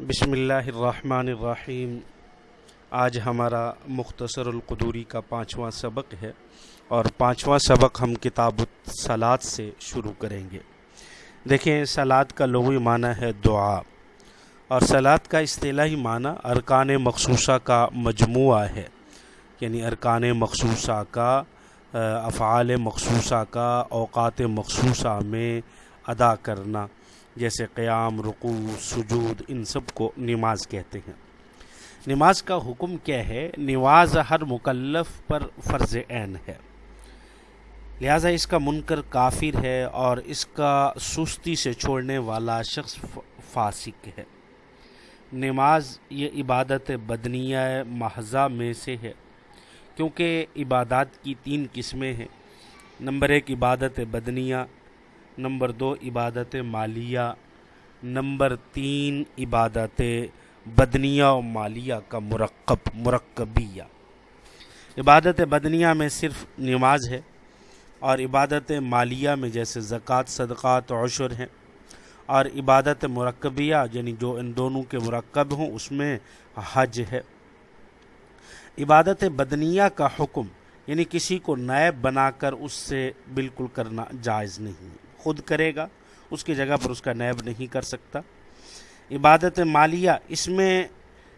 بسم اللہ الرحمن الرحیم۔ آج ہمارا مختصر القدوری کا پانچواں سبق ہے اور پانچواں سبق ہم کتاب سلاد سے شروع کریں گے۔ دیکھیں سلاد کا لغوی معنی ہے دعا۔ اور سلاد کا اصطلاحی معنی ارکان مخصوصہ کا مجموعہ ہے۔ یعنی ارکان مخصوصہ کا، افعال مخصوصہ کا، اوقات مخصوصہ میں ادا کرنا۔ جیسے قیام رقو سجود، ان سب کو نماز کہتے ہیں۔ نماز کا حکم کیا ہے؟ نماز ہر مکلف پر فرض عین ہے۔ لہٰذا اس کا منکر کافر ہے اور اس کا سستی سے چھوڑنے والا شخص فاسق ہے۔ نماز یہ عبادت بدنیہ محضہ میں سے ہے۔ کیونکہ عبادات کی تین قسمیں ہیں۔ نمبر ایک، عبادت بدنیہ۔ نمبر دو، عبادت مالیہ. نمبر تین، عبادت بدنیہ و مالیہ کا مرکب، مرکبیہ. عبادت بدنیہ میں صرف نماز ہے اور عبادت مالیہ میں جیسے زکوٰۃ، صدقات، عشر ہیں اور عبادت مرکبیہ یعنی جو ان دونوں کے مرکب ہوں، اس میں حج ہے. عبادت بدنیہ کا حکم یعنی کسی کو نائب بنا کر اس سے بالکل کرنا جائز نہیں خود کرے گا، اس کی جگہ پر اس کا نیب نہیں کر سکتا۔ عبادت مالیہ اس میں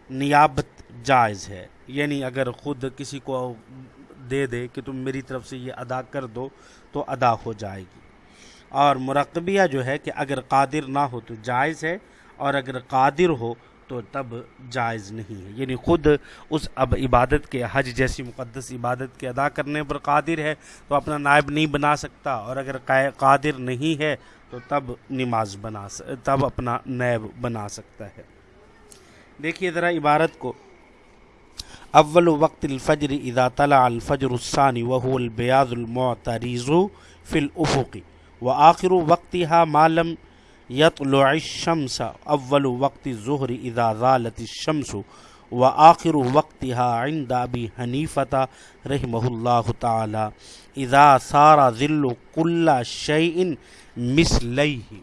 نیابت جائز ہے۔ یعنی اگر خود کسی کو دے دے کہ تم میری طرف سے یہ ادا کر دو تو ادا ہو جائے گی۔ اور مرقبیہ جو ہے کہ اگر قادر نہ ہو تو جائز ہے، اور اگر قادر ہو تو تب جائز نہیں ہے۔ یعنی خود اس اب عبادت کے حج جیسی مقدس عبادت کے ادا کرنے پر قادر ہے تو اپنا نائب نہیں بنا سکتا، اور اگر قادر نہیں ہے تو تب نماز بنا تب اپنا نیب بنا سکتا ہے۔ دیکھیے ذرا عبارت کو۔ اول وقت الفجر اذا طلع الفجر الثانی وهو البیاض المعتریض فی الافق، وآخر وقتها ما لم یطلع الشمس اول وقت ظہر اذا زالت الشمس و آخر وقتها عند ابی حنیفة رحمہ اللہ تعالی اذا سار ذل کل شیء مثلیہ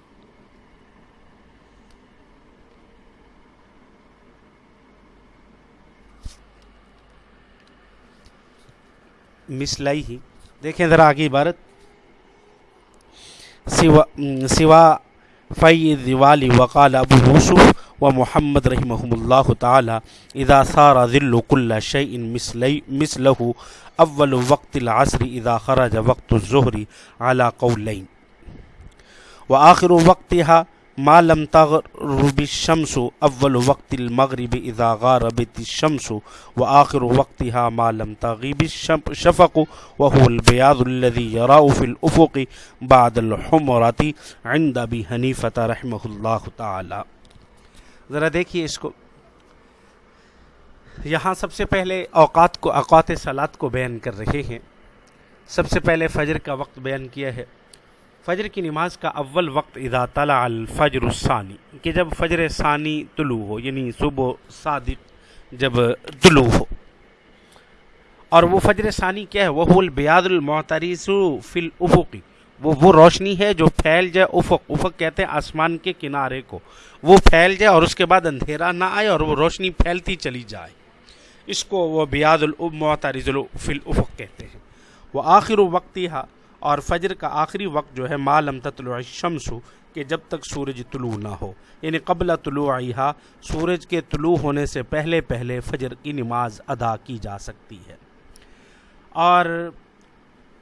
مثلیہ دیکھیں ذرا آگے عبارت سوا سوا فی دیوالی وقال ابو یوسف و محمد رحمہ اللہ تعالی اذا سارا ذل كل شعین مثله اول وقت العصر اذا خرج وقت اعلیٰ و آخر وقت یہاں ما لم تغرب الشمس اول وقت المغرب اذا غربت الشمس واخر وقتها ما لم تغيب الشفق، وهو البياض الذي يرى في الافق بعد الحمرة عند ابي حنيفة رحمه الله تعالى. ذرا دیکھیے اس کو۔ یہاں سب سے پہلے اوقات کو، اوقات صلات کو بیان کر رہے ہیں۔ سب سے پہلے فجر کا وقت بیان کیا ہے۔ فجر کی نماز کا اول وقت اذا طلع الفجر الثانی، کہ جب فجر ثانی طلوع ہو یعنی صبح صادق جب طلوع ہو۔ اور وہ فجر ثانی کیا ہے؟ وہ البیاد المعتریس فی الافقی وہ وہ روشنی ہے جو پھیل جائے، افق افق کہتے ہیں آسمان کے کنارے کو۔ وہ پھیل جائے اور اس کے بعد اندھیرا نہ آئے اور وہ روشنی پھیلتی چلی جائے۔ اس کو وہ بیاد المعترز فی الافق کہتے ہیں۔ وہ آخر وقتی اور فجر کا آخری وقت جو ہے معلوم تطلع الشمس، کہ جب تک سورج طلوع نہ ہو یعنی قبل طلوع سورج کے طلوع ہونے سے پہلے پہلے فجر کی نماز ادا کی جا سکتی ہے۔ اور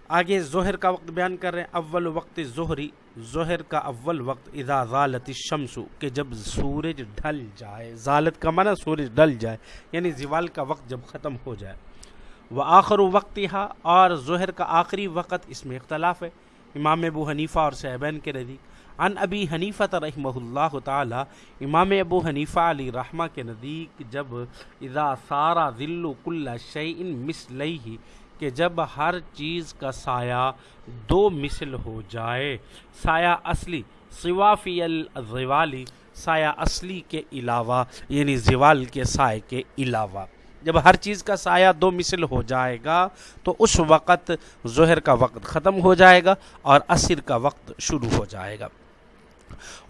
آگے ظہر کا وقت بیان کر رہے ہیں، اول وقت ظہری، ظہر کا اول وقت اذا غالت الشمس، کہ جب سورج ڈھل جائے ظالت کا معنی سورج ڈھل جائے یعنی زوال کا وقت جب ختم ہو جائے۔ و آخر وقت اور ظہر کا آخری وقت اس میں اختلاف ہے۔ امام ابو حنیفہ اور صحبین کے نزدیک۔ ان ابی حنیفہ رحمہ اللہ تعالی، امام ابو حنیفہ علی رحمہ کے نزدیک، جب اذا سارا ذل کل شعین مثلیہ، کہ جب ہر چیز کا سایہ دو مثل ہو جائے۔ سایہ اصلی صوافی الزوالی سایہ اصلی کے علاوہ یعنی زوال کے سائے کے علاوہ۔ جب ہر چیز کا سایہ دو مثل ہو جائے گا، تو اس وقت ظہر کا وقت ختم ہو جائے گا اور عصر کا وقت شروع ہو جائے گا۔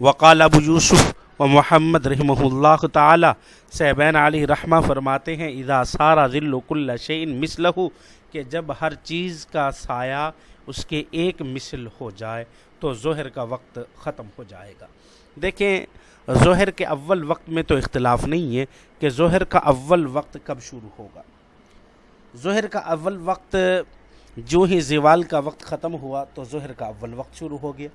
وقال ابو یوسف و محمد رحمہ اللہ تعالی صحبین علی رحمہ فرماتے ہیں، اذا سارا ذل کل شعین مثلہ، کہ جب ہر چیز کا سایہ اس کے ایک مثل ہو جائے، تو ظہر کا وقت ختم ہو جائے گا۔ دیکھیں ظہر کے اول وقت میں تو اختلاف نہیں ہے کہ ظہر کا اول وقت کب شروع ہوگا۔ ظہر کا اول وقت جو ہی زوال کا وقت ختم ہوا تو ظہر کا اول وقت شروع ہو گیا۔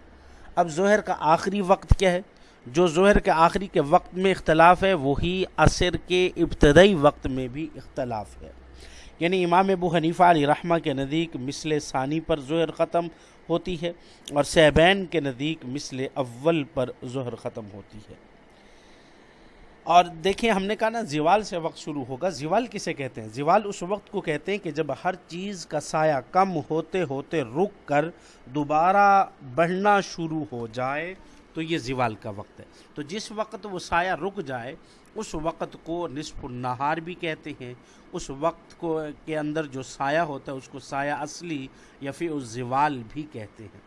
اب ظہر کا آخری وقت کیا ہے؟ جو ظہر کے آخری کے وقت میں اختلاف ہے، وہی عصر کے ابتدائی وقت میں بھی اختلاف ہے۔ یعنی امام ابو حنیفہ علی رحمہ کے نزدیک مثل ثانی پر ظہر ختم ہوتی ہے اور سیبین کے نزدیک مثل اول پر ظہر ختم ہوتی ہے۔ اور دیکھیں، ہم نے کہا نا، زوال سے وقت شروع ہوگا۔ زوال کسے کہتے ہیں؟ زوال اس وقت کو کہتے ہیں کہ جب ہر چیز کا سایہ کم ہوتے ہوتے رک کر دوبارہ بڑھنا شروع ہو جائے۔ تو یہ زوال کا وقت ہے۔ تو جس وقت وہ سایہ رک جائے، اس وقت کو نصف النہار بھی کہتے ہیں۔ اس وقت کو کے اندر جو سایہ ہوتا ہے، اس کو سایہ اصلی یا پھر اس زوال بھی کہتے ہیں۔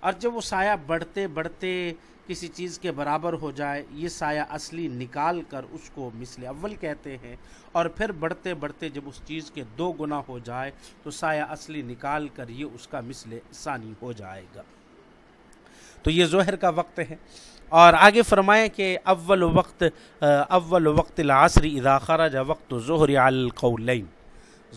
اور جب وہ سایہ بڑھتے بڑھتے کسی چیز کے برابر ہو جائے، یہ سایہ اصلی نکال کر اس کو مثل اول کہتے ہیں۔ اور پھر بڑھتے بڑھتے جب اس چیز کے دو گنا ہو جائے، تو سایہ اصلی نکال کر یہ اس کا مثل ثانی ہو جائے گا۔ تو یہ ظہر کا وقت ہے۔ اور آگے فرمایا کہ اول وقت اول وقت العصر اذا خرج وقت ظہر القولین۔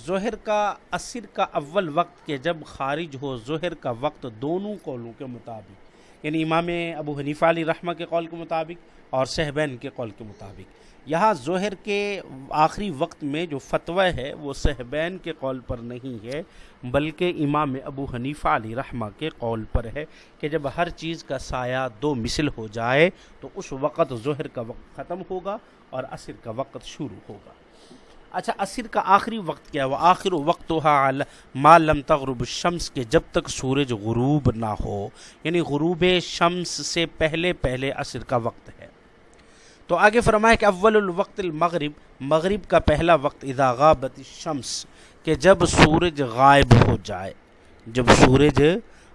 ظہر کا، عصر کا اول وقت کہ جب خارج ہو ظہر کا وقت دونوں قولوں کے مطابق۔ یعنی امام ابو حنیفہ علی رحمہ کے قول کے مطابق اور صحبین کے قول کے مطابق۔ یہاں ظہر کے آخری وقت میں جو فتوی ہے وہ صحبین کے قول پر نہیں ہے، بلکہ امام ابو حنیفہ علی رحمہ کے قول پر ہے کہ جب ہر چیز کا سایہ دو مثل ہو جائے تو اس وقت ظہر کا وقت ختم ہوگا اور عصر کا وقت شروع ہوگا۔ اچھا عصر کا آخری وقت کیا وہ آخر وقت ما لم تغرب الشمس کے جب تک سورج غروب نہ ہو یعنی غروب شمس سے پہلے پہلے عصر کا وقت ہے۔ تو آگے فرمایا کہ اول الوقت المغرب، مغرب کا پہلا وقت اذا غابت الشمس، کہ جب سورج غائب ہو جائے، جب سورج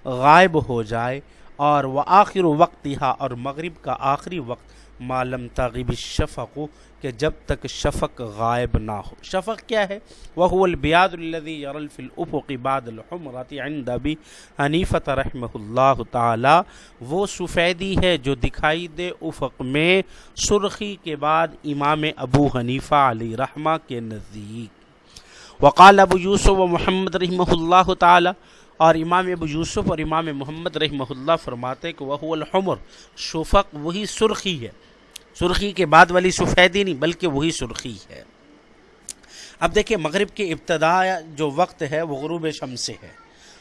غائب ہو جائے، اور وہ آخر وقت یہاں اور مغرب کا آخری وقت معلوم تغیب شفق کہ جب تک شفق غائب نہ ہو۔ شفق کیا ہے؟ وہ البیاد الذي يرى في الافق بعد الحمرة عند ابي حنیفہ رحمہ اللہ تعالی وہ سفیدی ہے جو دکھائی دے افق میں سرخی کے بعد امام ابو حنیفہ علی رحمہ کے نزدیک۔ وقال ابو یوسف و محمد رحمہ اللہ تعالی۔ اور امام ابو یوسف اور امام محمد رحمہ اللہ فرماتے کہ وہ الحمر، شفق وہی سرخی ہے۔ سرخی کے بعد والی سفیدی نہیں، بلکہ وہی سرخی ہے۔ اب دیکھیں، مغرب کی ابتدا جو وقت ہے، وہ غروب شمس سے ہے۔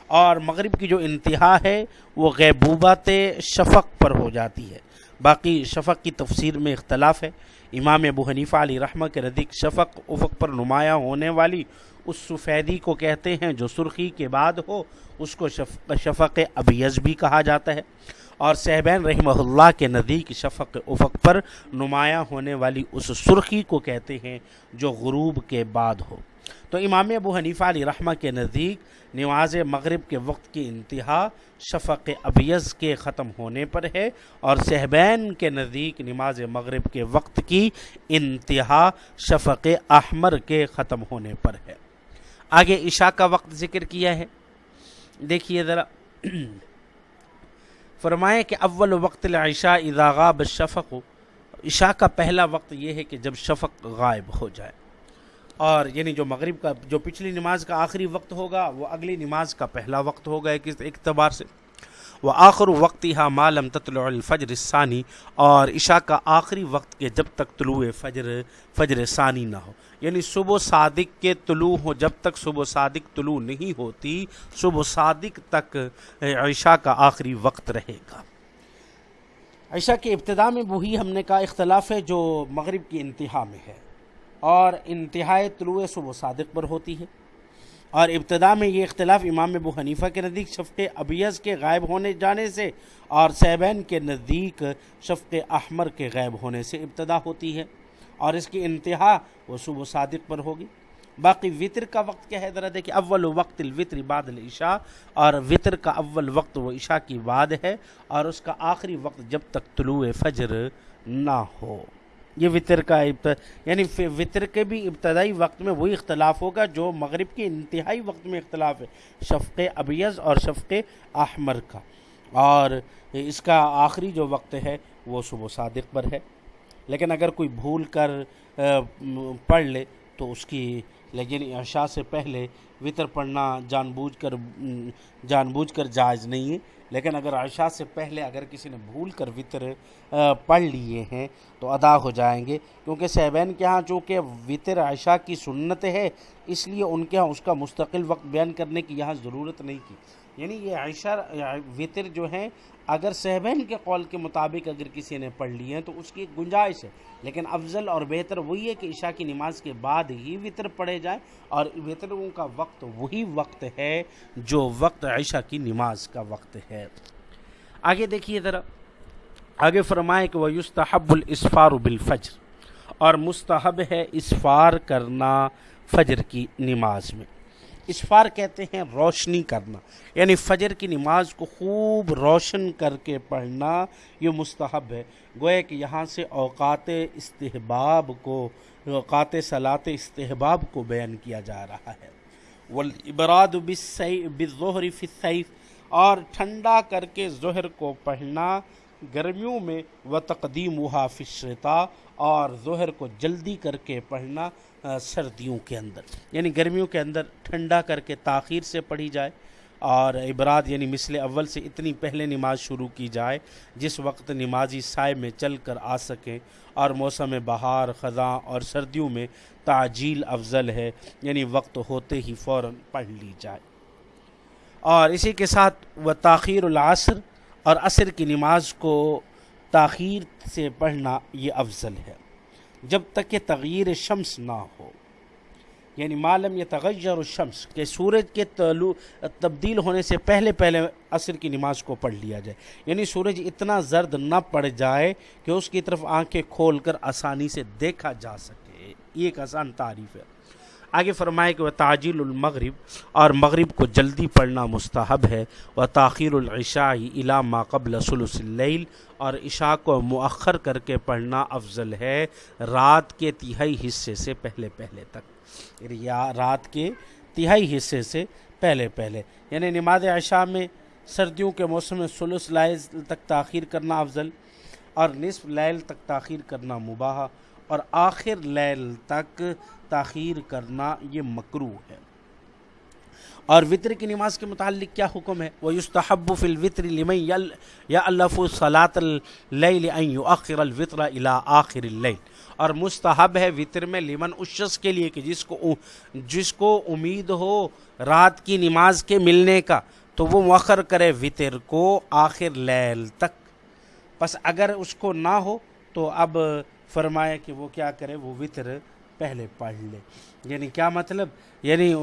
اور مغرب کی جو انتہا ہے، وہ غیبوبات شفق پر ہو جاتی ہے۔ باقی شفق کی تفسیر میں اختلاف ہے۔ امام ابو حنیفہ علی رحمہ کے ردیق شفق، افق پر نمایاں ہونے والی اس سفیدی کو کہتے ہیں جو سرخی کے بعد ہو، اس کو شفق ابیز بھی کہا جاتا ہے۔ اور صحبین رحمہ اللہ کے نزدیک شفق افق پر نمایاں ہونے والی اس سرخی کو کہتے ہیں جو غروب کے بعد ہو۔ تو امام ابو حنیفہ علی رحمہ کے نزدیک نماز مغرب کے وقت کی انتہا شفق ابیز کے ختم ہونے پر ہے اور صحبین کے نزدیک نماز مغرب کے وقت کی انتہا شفق احمر کے ختم ہونے پر ہے۔ آگے عشاء کا وقت ذکر کیا ہے۔ دیکھیے ذرا۔ فرمائے کہ اول وقت العشاء اذا غاب الشفق. عشاء کا پہلا وقت یہ ہے کہ جب شفق غائب ہو جائے. اور یعنی جو مغرب کا، جو پچھلی نماز کا آخری وقت ہوگا، وہ اگلی نماز کا پہلا وقت ہوگا ایک اعتبار سے. وہ آخر وقت یہاں معلوم تطلع الفجر ثانی اور عشاء کا آخری وقت کے جب تک طلوع فجر فجر ثانی نہ ہو۔ یعنی صبح صادق کے طلوع ہو جب تک صبح صادق طلوع نہیں ہوتی، صبح صادق تک عشاء کا آخری وقت رہے گا۔ عشاء کے ابتدا میں وہی ہم نے کہا اختلاف ہے جو مغرب کی انتہا میں ہے، اور انتہائی طلوع صبح صادق پر ہوتی ہے۔ اور ابتدا میں یہ اختلاف امام ابو حنیفہ کے نزدیک شفق ابیز کے غائب ہونے جانے سے اور سیبین کے نزدیک شفق احمر کے غائب ہونے سے ابتدا ہوتی ہے اور اس کی انتہا وہ صبح صادق پر ہوگی۔ باقی وطر کا وقت کیا ہے؟ ذرا دیکھیں، اول وقت الوطر بعد العشاء اور وطر کا اول وقت وہ عشاء کی بعد ہے اور اس کا آخری وقت جب تک طلوع فجر نہ ہو۔ یہ وطر کا یعنی وطر کے بھی ابتدائی وقت میں وہی اختلاف ہوگا جو مغرب کے انتہائی وقت میں اختلاف ہے، شفق ابیض اور شفق احمر کا۔ اور اس کا آخری جو وقت ہے وہ صبح صادق پر ہے۔ لیکن اگر کوئی بھول کر پڑھ لے تو اس کی، لیکن عشاء سے پہلے وطر پڑھنا جان بوجھ کر، جان بوجھ کر جائز نہیں ہے۔ لیکن اگر عشاء سے پہلے اگر کسی نے بھول کر وطر پڑھ لیے ہیں تو ادا ہو جائیں گے۔ کیونکہ صحبین کے ہاں چونکہ وطر عشاء کی سنت ہے، اس لیے ان کے ہاں اس کا مستقل وقت بیان کرنے کی یہاں ضرورت نہیں کی یعنی یہ عشاء وطر جو ہیں، اگر صحبین کے قول کے مطابق اگر کسی نے پڑھ لی ہیں تو اس کی ایک گنجائش ہے۔ لیکن افضل اور بہتر وہی ہے کہ عشاء کی نماز کے بعد ہی وطر پڑھے جائیں اور وطروں کا وقت وہی وقت ہے جو وقت عشاء کی نماز کا وقت ہے۔ آگے دیکھیے ذرا۔ آگے فرمائے کہ وہ یستحب الاسفار بالفجر اور مستحب ہے اسفار کرنا فجر کی نماز میں۔ اسفار کہتے ہیں روشنی کرنا یعنی فجر کی نماز کو خوب روشن کر کے پڑھنا یہ مستحب ہے۔ گویا کہ یہاں سے اوقات استحباب کو، اوقات صلاط استحباب کو بیان کیا جا رہا ہے۔ والابراد بالظہر فی السیف، اور ٹھنڈا کر کے ظہر کو پڑھنا گرمیوں میں و تقدیم و الشتاء اور ظہر کو جلدی کر کے پڑھنا سردیوں کے اندر۔ یعنی گرمیوں کے اندر ٹھنڈا کر کے تاخیر سے پڑھی جائے اور عبرات یعنی مثل اول سے اتنی پہلے نماز شروع کی جائے جس وقت نمازی سائے میں چل کر آ سکیں اور موسم بہار، خزاں اور سردیوں میں تعجیل افضل ہے یعنی وقت ہوتے ہی فوراً پڑھ لی جائے۔ اور اسی کے ساتھ وہ تاخیر العصر اور عصر کی نماز کو تاخیر سے پڑھنا یہ افضل ہے۔ جب تک کہ تغیر شمس نہ ہو۔ یعنی معلوم یہ تغیر الشمس، کہ سورج کے طلوع تبدیل ہونے سے پہلے پہلے عصر کی نماز کو پڑھ لیا جائے۔ یعنی سورج اتنا زرد نہ پڑ جائے کہ اس کی طرف آنکھیں کھول کر آسانی سے دیکھا جا سکے۔ یہ ایک آسان تعریف ہے۔ آگے فرمائے کہ وہ تاجیل المغرب اور مغرب کو جلدی پڑھنا مستحب ہے۔ وہ تاخیر العشاء الا ما قبل سلس اللیل اور عشاء کو مؤخر کر کے پڑھنا افضل ہے رات کے تہائی حصے سے پہلے پہلے تک۔ یا رات کے تہائی حصے سے پہلے پہلے۔ یعنی نماز عشاء میں سردیوں کے موسم میں سلس لائل تک تاخیر کرنا افضل اور نصف لیل تک تاخیر کرنا مباح۔ اور آخر لیل تک تاخیر کرنا یہ مکرو ہے۔ اور وطر کی نماز کے متعلق کیا حکم ہے؟ وہ یستحب فی الوطر لمن یا الف صلاۃ اللیل ان یؤخر الوطر الى آخر اللیل اور مستحب ہے وطر میں لمن اس شخص کے لیے کہ جس کو جس کو امید ہو رات کی نماز کے ملنے کا، تو وہ مؤخر کرے وطر کو آخر لیل تک۔ بس اگر اس کو نہ ہو، تو اب فرمایا کہ وہ کیا کرے، وہ وطر پہلے پڑھ لے۔ یعنی کیا مطلب؟ یعنی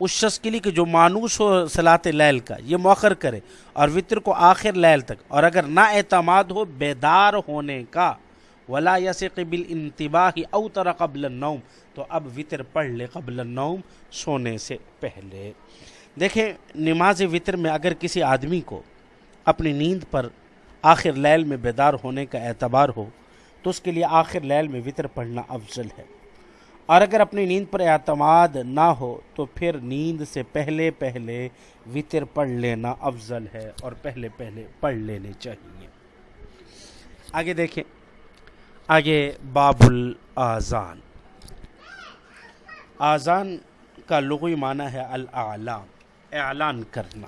اس شخص کے لیے کہ جو مانوس ہو صلاط لیل کا، یہ موخر کرے اور وطر کو آخر لیل تک۔ اور اگر نا اعتماد ہو بیدار ہونے کا، ولا یس قبل انتباہ او تر قبل النوم، تو اب وطر پڑھ لے قبل النوم سونے سے پہلے۔ دیکھیں، نماز وطر میں اگر کسی آدمی کو اپنی نیند پر آخر لیل میں بیدار ہونے کا اعتبار ہو تو اس کے لیے آخر لیل میں وطر پڑھنا افضل ہے۔ اور اگر اپنی نیند پر اعتماد نہ ہو، تو پھر نیند سے پہلے پہلے وطر پڑھ لینا افضل ہے اور پہلے پہلے پڑھ لینے چاہیے۔ آگے دیکھیں۔ آگے باب الآذان۔ آذان کا لغوی معنی ہے الاعلام اعلان کرنا۔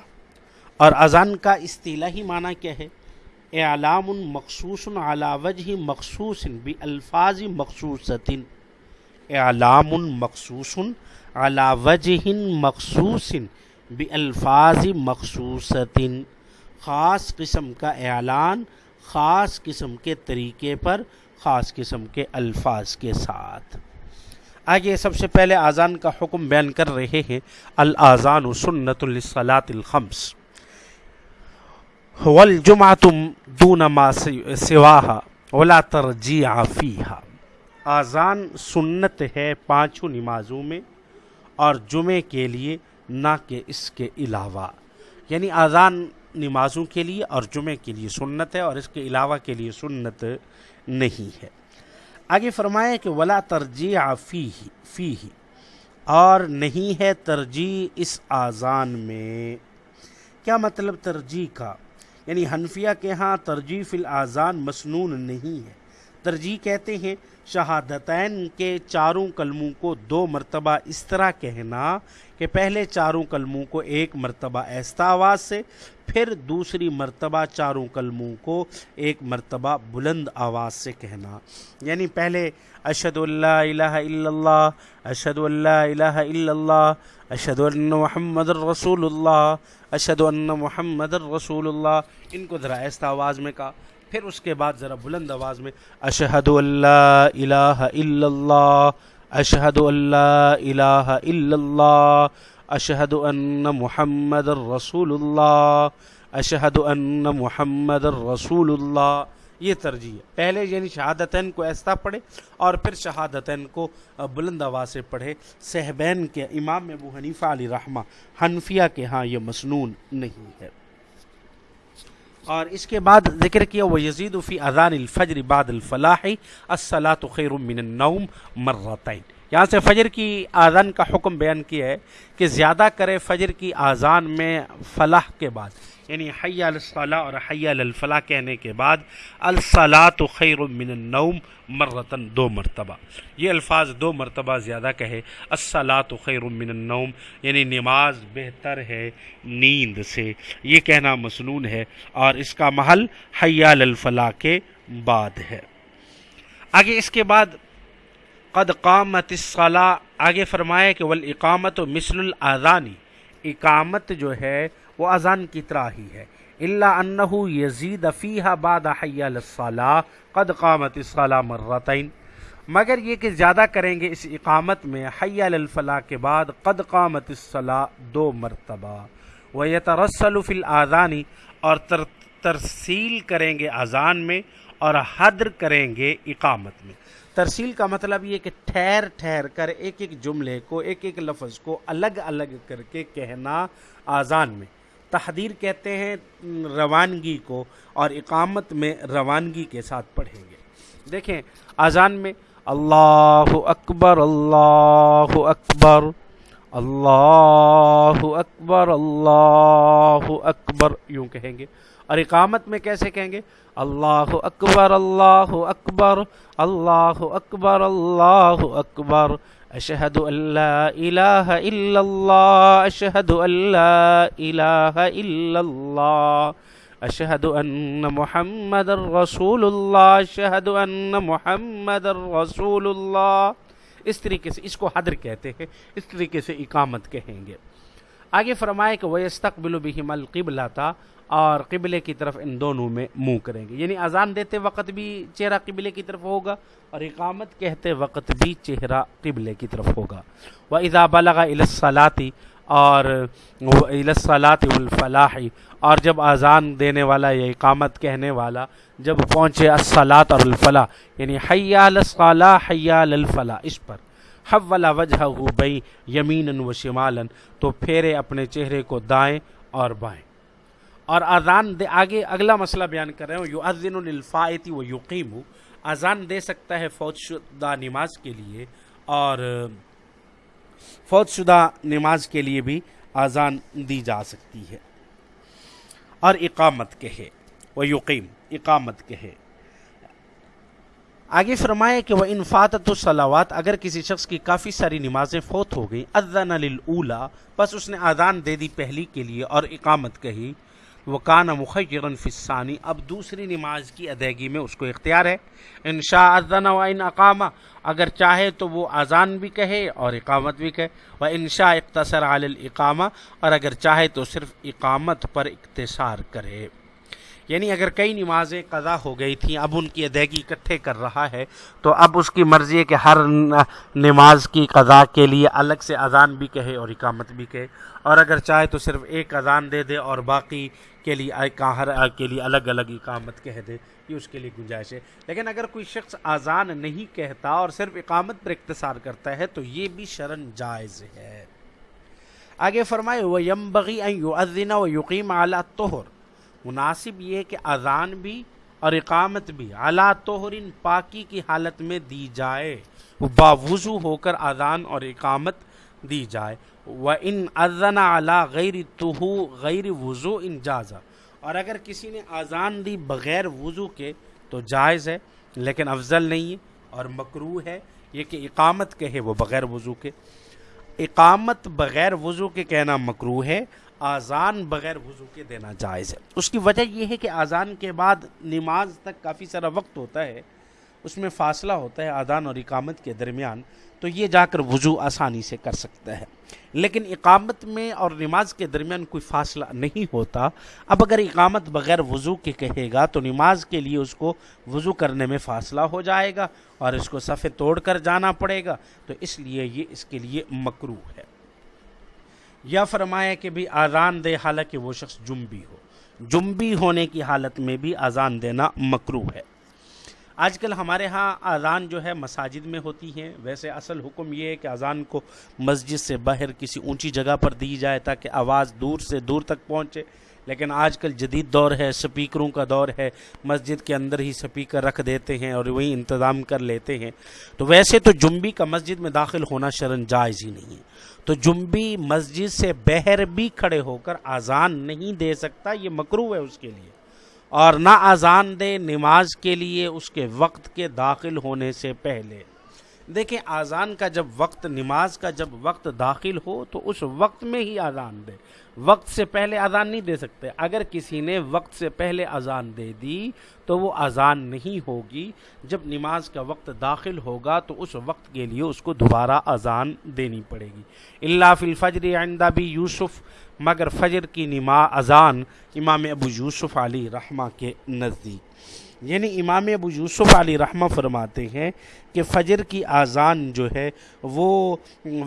اور اذان کا اصطلاحی معنی کیا ہے؟ اعلام مخصوص على وجہ مخصوص بالفاظ مخصوص اعلام مخصوص على وجہ مخصوص بالفاظ مخصوص خاص قسم کا اعلان خاص قسم کے طریقے پر، خاص قسم کے الفاظ کے ساتھ۔ آگے سب سے پہلے آزان کا حکم بیان کر رہے ہیں، الاذان سنت للصلاة الخمس۔ والجمعة دون ما سواها ولا ترجیع فیہا آزان سنت ہے پانچوں نمازوں میں اور جمعے کے لیے نہ کہ اس کے علاوہ. یعنی آزان نمازوں کے لیے اور جمعے کے لیے سنت ہے اور اس کے علاوہ کے لیے سنت نہیں ہے. آگے فرمایا کہ ولا ترجیح فی فی اور نہیں ہے ترجیح اس آزان میں. کیا مطلب ترجیح کا؟ یعنی حنفیہ کے ہاں ترجیح الاذان مسنون نہیں ہے۔ ترجیح کہتے ہیں، شہادتین کے چاروں کلموں کو دو مرتبہ اس طرح کہنا کہ پہلے چاروں کلموں کو ایک مرتبہ ایستا آواز سے، پھر دوسری مرتبہ چاروں کلموں کو ایک مرتبہ بلند آواز سے کہنا۔ یعنی پہلے اشد اللہ الہ الا اللہ اشد اللہ الہ الا اللہ اشد ان محمد الرسول اللہ اشد ان محمد الرسول اللہ۔ ان کو ذرا ایستا آواز میں کہا۔ پھر اس کے بعد ذرا بلند آواز میں اشہد اللہ الہ الا اللہ اشہد اللہ الہ الا اللہ اشہد ان محمد الرسول اللہ اشہد ان محمد الرسول اللہ۔ یہ ترجیح ہے۔ پہلے یعنی شہادتین کو ایسا پڑھے اور پھر شہادتین کو بلند آواز سے پڑھے صحبین کے امام ابو حنیفہ علی رحمہ، حنفیہ کے ہاں یہ مسنون نہیں ہے۔ اور اس کے بعد ذکر کیا وہ یزید فی اذان الفجر بعد الفلاح الصلاۃ خیر من النوم مرتین یہاں سے فجر کی آزان کا حکم بیان کیا ہے کہ زیادہ کرے فجر کی آزان میں فلاح کے بعد یعنی حی الصلاح اور حی الفلاح کہنے کے بعد الصلاۃ خیر من النوم مرتن دو مرتبہ۔ یہ الفاظ دو مرتبہ زیادہ کہے الصلاۃ خیر من النوم یعنی نماز بہتر ہے نیند سے۔ یہ کہنا مسنون ہے اور اس کا محل حی الفلاح کے بعد ہے۔ آگے اس کے بعد قد قامت الصلاح آگے فرمایا کہ والاقامت مثل الاذانی اقامت جو ہے وہ اذان کی طرح ہی ہے۔ اللہ انہ یزید فیحہ باد حی الصلاح قد قامت الصلاح مرتین۔ مگر یہ کہ زیادہ کریں گے اس اقامت میں حی الفلاح کے بعد قد قامت الصلاح دو مرتبہ۔ وہ یترسل فی الآذانی اور تر ترسیل کریں گے اذان میں اور حدر کریں گے اقامت میں۔ ترسیل کا مطلب یہ کہ ٹھہر ٹھہر کر ایک ایک جملے کو، ایک ایک لفظ کو الگ الگ کر کے کہنا آزان میں۔ تحدیر کہتے ہیں روانگی کو اور اقامت میں روانگی کے ساتھ پڑھیں گے۔ دیکھیں آزان میں اللہ اکبر اللہ اکبر اللہ اکبر اللہ اکبر یوں کہیں گے۔ اور اقامت میں کیسے کہیں گے؟ اللہ اکبر اللہ اکبر اللہ اکبر اللہ اکبر۔ اشہد اللہ الہ الا اللہ، اشہد اللہ الہ الا اللہ۔ اشہد ان محمد الرسول اللہ اشہد ان محمد الرسول اللہ اس طریقے سے اس کو حدر کہتے ہیں، اس طریقے سے اقامت کہیں گے۔ آگے فرمائے کہ وہ استقبل بہم القبلہ تھا اور قبلے کی طرف ان دونوں میں منہ کریں گے۔ یعنی اذان دیتے وقت بھی چہرہ قبلے کی طرف ہوگا، اور اقامت کہتے وقت بھی چہرہ قبلے کی طرف ہوگا۔ وہ اذا بلغ الصلاطی اور الصلاط الفلاحی اور جب اذان دینے والا یا اقامت کہنے والا جب پہنچے الصلاط اور الفلاح یعنی حیا الصلاح حیا الفلاح اس پر۔ حول وجہ بئی یمین و شمالن تو پھیرے اپنے چہرے کو دائیں اور بائیں۔ اور اذان دے، آگے اگلا مسئلہ بیان کر رہے ہوں یو ازن الفاعتی و یقیم۔ اذان دے سکتا ہے فوج شدہ نماز کے لیے اور فوج شدہ نماز کے لیے بھی اذان دی جا سکتی ہے۔ اور اقامت کہے وہ یقیم، اقامت کہے۔ آگے فرمائے کہ وہ انفاطت الصلاوات اگر کسی شخص کی کافی ساری نمازیں فوت ہو گئیں، اذن للأولا بس اس نے اذان دے دی پہلی کے لیے اور اقامت کہی وہ کان مخیرن فسانی اب دوسری نماز کی ادائیگی میں اس کو اختیار ہے۔ ان شاء و ان اقامہ اگر چاہے تو وہ اذان بھی کہے اور اقامت بھی کہے۔ وہ انشاء اختصر عال الاقامہ، اور اگر چاہے تو صرف اقامت پر اختصار کرے۔ یعنی اگر کئی نمازیں قضا ہو گئی تھیں، اب ان کی ادائیگی اکٹھے کر رہا ہے، تو اب اس کی مرضی ہے کہ ہر نماز کی قضا کے لیے الگ سے اذان بھی کہے اور اقامت بھی کہے۔ اور اگر چاہے تو صرف ایک اذان دے دے اور باقی کے لیے ہر کے لیے الگ الگ اقامت کہہ دے، یہ اس کے لیے گنجائش ہے۔ لیکن اگر کوئی شخص اذان نہیں کہتا اور صرف اقامت پر اختصار کرتا ہے، تو یہ بھی شرن جائز ہے۔ آگے فرمائے وہ یمبغی و یقیم اعلیٰ توہر مناسب یہ کہ اذان بھی اور اقامت بھی اعلیٰ توہرین پاکی کی حالت میں دی جائے۔ باوضو ہو کر اذان اور اقامت دی جائے۔ و ان ازن اعلیٰ غیر تو غیر وضو ان جازا۔ اور اگر کسی نے اذان دی بغیر وضو کے تو جائز ہے، لیکن افضل نہیں ہے اور مکرو ہے یہ کہ اقامت کہے وہ بغیر وضو کے۔ اقامت بغیر وضو کے کہنا مکرو ہے آزان بغیر وضو کے دینا جائز ہے۔ اس کی وجہ یہ ہے کہ آزان کے بعد نماز تک کافی سارا وقت ہوتا ہے، اس میں فاصلہ ہوتا ہے آزان اور اقامت کے درمیان، تو یہ جا کر وضو آسانی سے کر سکتا ہے۔ لیکن اقامت میں اور نماز کے درمیان کوئی فاصلہ نہیں ہوتا۔ اب اگر اقامت بغیر وضو کے کہے گا، تو نماز کے لیے اس کو وضو کرنے میں فاصلہ ہو جائے گا اور اس کو صفے توڑ کر جانا پڑے گا۔ تو اس لیے یہ اس کے لیے مکرو ہے۔ یا فرمایا کہ بھی آزان دے، حالانکہ وہ شخص جنبی ہو۔ جنبی ہونے کی حالت میں بھی آزان دینا مکرو ہے۔ آج کل ہمارے ہاں اذان جو ہے مساجد میں ہوتی ہیں۔ ویسے اصل حکم یہ ہے کہ اذان کو مسجد سے باہر کسی اونچی جگہ پر دی جائے تاکہ آواز دور سے دور تک پہنچے۔ لیکن آج کل جدید دور ہے، سپیکروں کا دور ہے۔ مسجد کے اندر ہی سپیکر رکھ دیتے ہیں اور وہی انتظام کر لیتے ہیں۔ تو ویسے تو جنبی کا مسجد میں داخل ہونا شرن جائز ہی نہیں ہے۔ تو جنبی مسجد سے بہر بھی کھڑے ہو کر اذان نہیں دے سکتا، یہ مکرو ہے اس کے لیے۔ اور نہ اذان دے نماز کے لیے اس کے وقت کے داخل ہونے سے پہلے۔ دیکھیں، اذان کا جب وقت، نماز کا جب وقت داخل ہو تو اس وقت میں ہی اذان دے۔ وقت سے پہلے اذان نہیں دے سکتے۔ اگر کسی نے وقت سے پہلے اذان دے دی تو وہ اذان نہیں ہوگی۔ جب نماز کا وقت داخل ہوگا تو اس وقت کے لیے اس کو دوبارہ اذان دینی پڑے گی۔ اللہ فی الفجر آئندہ بھی یوسف مگر فجر کی نما اذان امام ابو یوسف علی رحمہ کے نزدیک۔ یعنی امام ابو یوسف علی رحمہ فرماتے ہیں کہ فجر کی آزان جو ہے وہ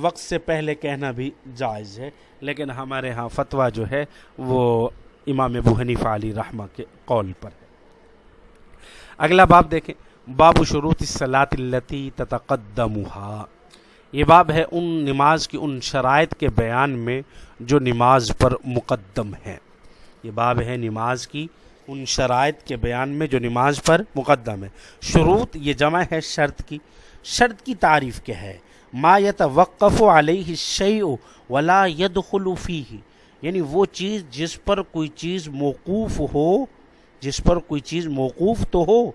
وقت سے پہلے کہنا بھی جائز ہے، لیکن ہمارے ہاں فتویٰ جو ہے وہ امام ابو حنیف علی رحمہ کے قول پر ہے۔ اگلا باب دیکھیں۔ باب شروط صلاط التی تتقدمها۔ یہ باب ہے ان نماز کی ان شرائط کے بیان میں جو نماز پر مقدم ہیں۔ یہ باب ہے نماز کی ان شرائط کے بیان میں جو نماز پر مقدم ہے۔ شروط یہ جمع ہے شرط کی۔ شرط کی تعریف کیا ہے؟ ما یتوقف علیہ الشیء ولا يدخل فیہ۔ یعنی وہ چیز جس پر کوئی چیز موقوف ہو، جس پر کوئی چیز موقوف تو ہو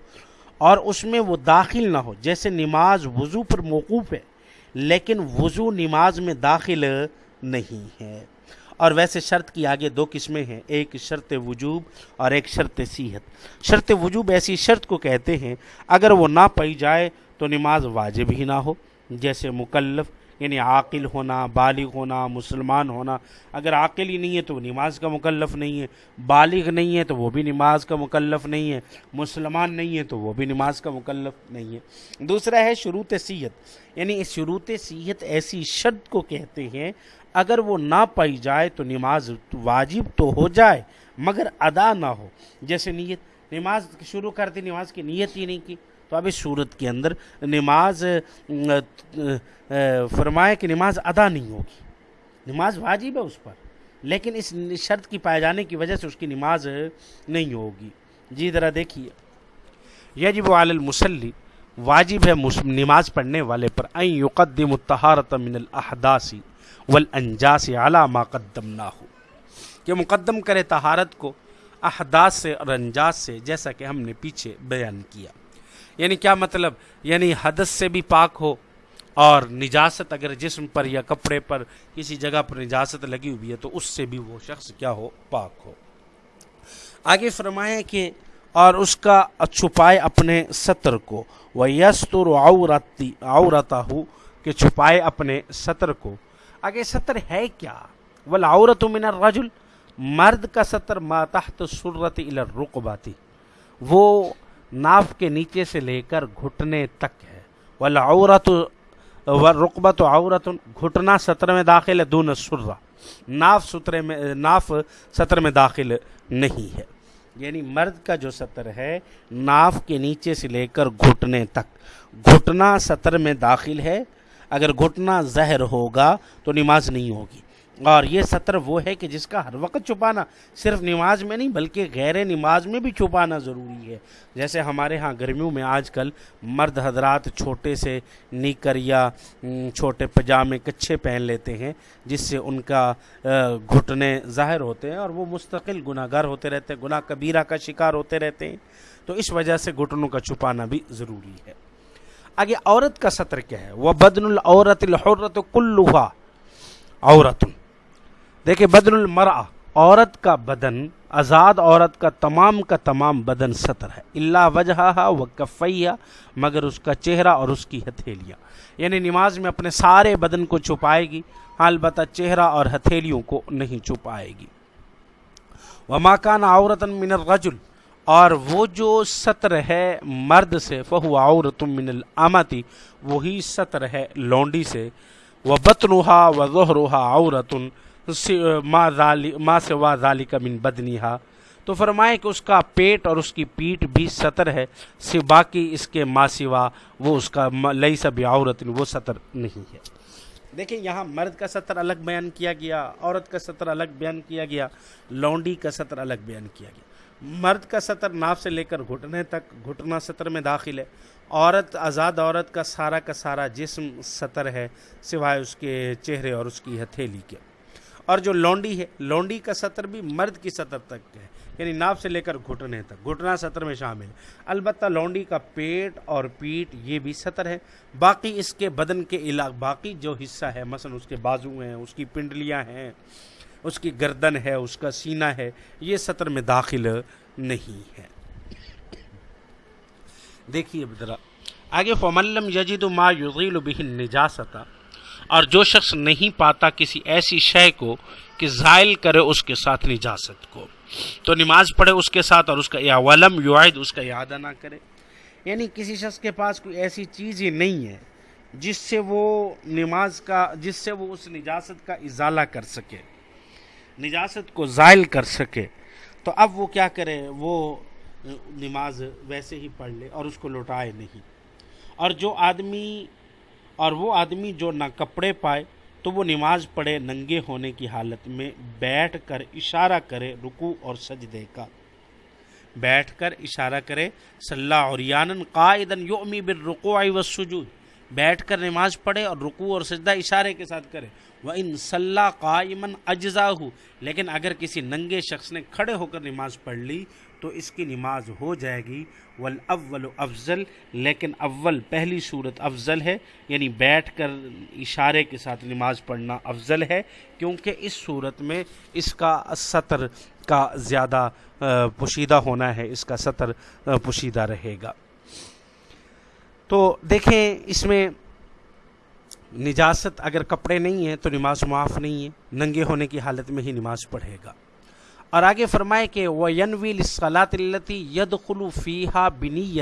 اور اس میں وہ داخل نہ ہو۔ جیسے نماز وضو پر موقوف ہے۔ لیکن وضو نماز میں داخل نہیں ہے۔ اور ویسے شرط کی آگے دو قسمیں ہیں، ایک شرط وجوب اور ایک شرط صحت۔ شرط وجوب ایسی شرط کو کہتے ہیں، اگر وہ نہ پائی جائے تو نماز واجب ہی نہ ہو، جیسے مکلف یعنی عاقل ہونا، بالغ ہونا، مسلمان ہونا، اگر عاقل ہی نہیں ہے تو وہ نماز کا مکلف نہیں ہے، بالغ نہیں ہے تو وہ بھی نماز کا مکلف نہیں ہے، مسلمان نہیں ہے تو وہ بھی نماز کا مکلف نہیں ہے۔ دوسرا ہے شروط سیت یعنی اس شروط سیت ایسی شرط کو کہتے ہیں، اگر وہ نہ پائی جائے تو نماز واجب تو ہو جائے، مگر ادا نہ ہو۔ جیسے نیت، نماز شروع کر دی، نماز کی نیت ہی نہیں کی۔ تو اب اس صورت کے اندر نماز فرمائے کہ نماز ادا نہیں ہوگی۔ نماز واجب ہے اس پر، لیکن اس شرط کی پائے جانے کی وجہ سے اس کی نماز نہیں ہوگی۔ جی ذرا دیکھیے۔ یجب علی المسلی واجب ہے نماز پڑھنے والے پر این یقدم الطہارت من الاحداثی والانجاس علی ما قدمنا ہو کہ مقدم کرے طہارت کو احداث سے اور انجاس سے، جیسا کہ ہم نے پیچھے بیان کیا۔ یعنی کیا مطلب؟ یعنی حدث سے بھی پاک ہو اور نجاست اگر جسم پر یا کپڑے پر کسی جگہ پر نجاست لگی ہوئی ہے تو اس سے بھی وہ شخص کیا ہو؟ پاک ہو۔ آگے فرمائے کہ اور اس کا چھپائے اپنے سطر کو۔ وہ یستر عورتی عورتا ہو کہ چھپائے اپنے سطر کو۔ آگے سطر ہے کیا؟ والعورت من الرجل، مرد کا سطر ما تحت سرت الرقباتی وہ ناف کے نیچے سے لے کر گھٹنے تک ہے۔ والعورت رقبت و عورت گھٹنا سطر میں داخل ہے، دون سرہ ناف سطر میں ناف سطر میں داخل نہیں ہے۔ یعنی مرد کا جو سطر ہے، ناف کے نیچے سے لے کر گھٹنے تک۔ گھٹنا سطر میں داخل ہے۔ اگر گھٹنا زہر ہوگا تو نماز نہیں ہوگی۔ اور یہ سطر وہ ہے کہ جس کا ہر وقت چھپانا صرف نماز میں نہیں بلکہ غیر نماز میں بھی چھپانا ضروری ہے۔ جیسے ہمارے ہاں گرمیوں میں آج کل مرد حضرات چھوٹے سے نیکر یا چھوٹے پجامے کچھے پہن لیتے ہیں، جس سے ان کا گھٹنے ظاہر ہوتے ہیں اور وہ مستقل گناہ گر ہوتے رہتے ہیں، گناہ کبیرہ کا شکار ہوتے رہتے ہیں۔ تو اس وجہ سے گھٹنوں کا چھپانا بھی ضروری ہے۔ آگے عورت کا سطر کیا ہے؟ وہ بدن العورت الحرت کلوہا عورت دیکھیں بدن المرا عورت کا بدن، آزاد عورت کا تمام کا تمام بدن سطر ہے۔ اللہ وجہ و کفیہ مگر اس کا چہرہ اور اس کی ہتھیلیاں۔ یعنی نماز میں اپنے سارے بدن کو چھپائے گی، البتہ چہرہ اور ہتھیلیوں کو نہیں چھپائے گی۔ وہ ماکان عورت من الرجل، اور وہ جو سطر ہے مرد سے فہو عورت من الامتی وہی سطر ہے لونڈی سے۔ وہ بتنوہا و ظہروہا عورت ماں سے وا ذالی کا من بدنیہا تو فرمائے کہ اس کا پیٹ اور اس کی پیٹ بھی سطر ہے سے باقی اس کے ماں سوا وہ اس کا لئی سب عورت وہ سطر نہیں ہے۔ دیکھیں، یہاں مرد کا سطر الگ بیان کیا گیا، عورت کا سطر الگ بیان کیا گیا، لونڈی کا سطر الگ بیان کیا گیا۔ مرد کا سطر ناف سے لے کر گھٹنے تک گھٹنا سطر میں داخل ہے۔ عورت، آزاد عورت کا سارا کا سارا جسم سطر ہے، سوائے اس کے چہرے اور اس کی ہتھیلی کے۔ اور جو لونڈی ہے، لونڈی کا سطر بھی مرد کی سطر تک ہے یعنی ناف سے لے کر گھٹنے تک، گھٹنا سطر میں شامل ہے۔ البتہ لونڈی کا پیٹ اور پیٹ یہ بھی سطر ہے۔ باقی اس کے بدن کے علاق، باقی جو حصہ ہے، مثلا اس کے بازو ہیں، اس کی پنڈلیاں ہیں، اس کی گردن ہے، اس کا سینہ ہے، یہ سطر میں داخل نہیں ہے۔ دیکھیے ذرا۔ آگے فملم یجید ما یغیل به نجاست اور جو شخص نہیں پاتا کسی ایسی شے کو کہ زائل کرے اس کے ساتھ نجاست کو۔ تو نماز پڑھے اس کے ساتھ اور اس کا یا ولم یعید، اس کا اعادہ نہ کرے۔ یعنی کسی شخص کے پاس کوئی ایسی چیز ہی نہیں ہے جس سے وہ نماز کا، جس سے وہ اس نجاست کا ازالہ کر سکے، نجاست کو زائل کر سکے۔ تو اب وہ کیا کرے؟ وہ نماز ویسے ہی پڑھ لے اور اس کو لوٹائے نہیں۔ اور جو آدمی اور وہ آدمی جو نہ کپڑے پائے تو وہ نماز پڑھے، ننگے ہونے کی حالت میں بیٹھ کر اشارہ کرے رکو اور سجدے کا۔ بیٹھ کر اشارہ کرے صلاح اور یانن قائدن یومی بالرکوع والسجود۔ بیٹھ کر نماز پڑھے اور رکوع اور سجدہ اشارے کے ساتھ کرے۔ وہ ان صلاح قائمن اجزا ہو لیکن اگر کسی ننگے شخص نے کھڑے ہو کر نماز پڑھ لی تو اس کی نماز ہو جائے گی۔ والاول افضل لیکن اول پہلی صورت افضل ہے یعنی بیٹھ کر اشارے کے ساتھ نماز پڑھنا افضل ہے، کیونکہ اس صورت میں اس کا سطر کا زیادہ پوشیدہ ہونا ہے، اس کا سطر پوشیدہ رہے گا۔ تو دیکھیں، اس میں نجاست اگر کپڑے نہیں ہیں تو نماز معاف نہیں ہے، ننگے ہونے کی حالت میں ہی نماز پڑھے گا۔ اور آگے فرمائے کہ وہ ینوی صلاط التی ید خلو فیحہ بنی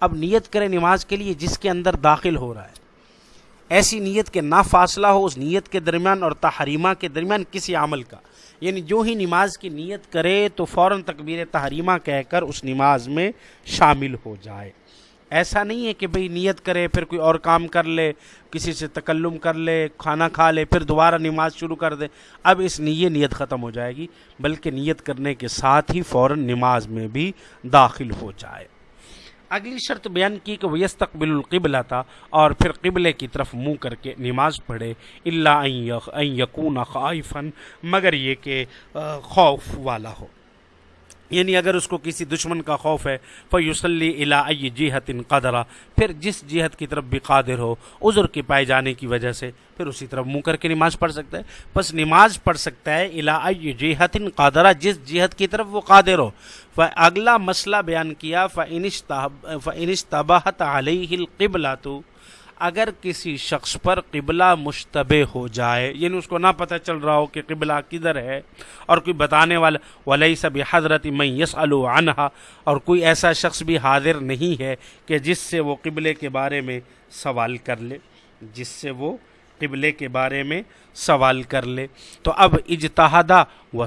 اب نیت کرے نماز کے لیے جس کے اندر داخل ہو رہا ہے۔ ایسی نیت کے نہ فاصلہ ہو اس نیت کے درمیان اور تحریمہ کے درمیان کسی عمل کا۔ یعنی جو ہی نماز کی نیت کرے تو فوراً تکبیر تحریمہ کہہ کر اس نماز میں شامل ہو جائے۔ ایسا نہیں ہے کہ بھئی نیت کرے، پھر کوئی اور کام کر لے، کسی سے تکلم کر لے، کھانا کھا لے، پھر دوبارہ نماز شروع کر دے۔ اب اس یہ نیت ختم ہو جائے گی، بلکہ نیت کرنے کے ساتھ ہی فوراً نماز میں بھی داخل ہو جائے۔ اگلی شرط بیان کی کہ وہ یستقبل القبلہ تھا اور پھر قبلے کی طرف منہ کر کے نماز پڑھے۔ اللہ یقون خائفن مگر یہ کہ خوف والا ہو۔ یعنی اگر اس کو کسی دشمن کا خوف ہے فیوسلی الا جہت ان قدرہ، پھر جس جہت کی طرف بھی قادر ہو، عذر کے پائے جانے کی وجہ سے، پھر اسی طرف منہ کر کے نماز پڑھ سکتا ہے۔ بس نماز پڑھ سکتا ہے الا جہت ان قادرہ جس جہت کی طرف وہ قادر ہو۔ اگلا مسئلہ بیان کیا فنش فنش تباہت علیہ القبلہ تو اگر کسی شخص پر قبلہ مشتبہ ہو جائے یعنی اس کو نہ پتہ چل رہا ہو کہ قبلہ کدھر ہے اور کوئی بتانے والا ولی سب حضرت میں یس عنہا اور کوئی ایسا شخص بھی حاضر نہیں ہے کہ جس سے وہ قبلے کے بارے میں سوال کر لے، جس سے وہ قبلے کے بارے میں سوال کر لے۔ تو اب اجتہادہ و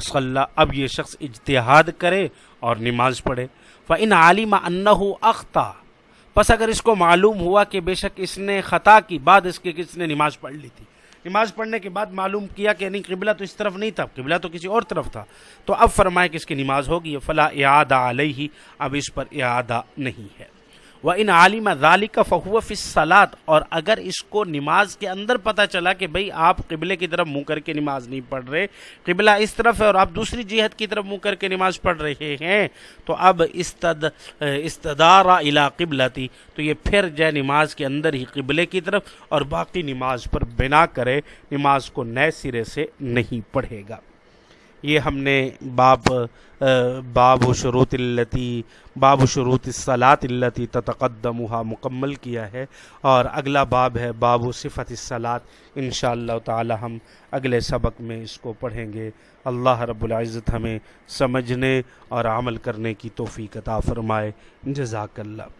اب یہ شخص اجتہاد کرے اور نماز پڑھے۔ فَإِنْ عَالِمَ أَنَّهُ أَخْطَى پس اگر اس کو معلوم ہوا کہ بے شک اس نے خطا کی بعد اس کے کس نے نماز پڑھ لی تھی۔ نماز پڑھنے کے بعد معلوم کیا کہ نہیں، قبلہ تو اس طرف نہیں تھا، قبلہ تو کسی اور طرف تھا۔ تو اب فرمائے کہ اس کی نماز ہوگی، فلا اعادہ علیہ، اب اس پر اعادہ نہیں ہے۔ وہ ان عالم ذالک کا فہو فصلات اور اگر اس کو نماز کے اندر پتہ چلا کہ بھئی آپ قبلے کی طرف منہ کر کے نماز نہیں پڑھ رہے، قبلہ اس طرف ہے اور آپ دوسری جہت کی طرف منہ کر کے نماز پڑھ رہے ہیں، تو اب استد استدارہ الا قبلتی، تو یہ پھر جائے نماز کے اندر ہی قبلے کی طرف اور باقی نماز پر بنا کرے نماز کو نئے سرے سے نہیں پڑھے گا۔ یہ ہم نے باب باب و شروط التی باب و شروط الصلاط التی تتقدمہ مکمل کیا ہے اور اگلا باب ہے باب و صفت الصلاط ان شاء اللہ تعالی ہم اگلے سبق میں اس کو پڑھیں گے۔ اللہ رب العزت ہمیں سمجھنے اور عمل کرنے کی توفیق عطا فرمائے۔ جزاک اللہ۔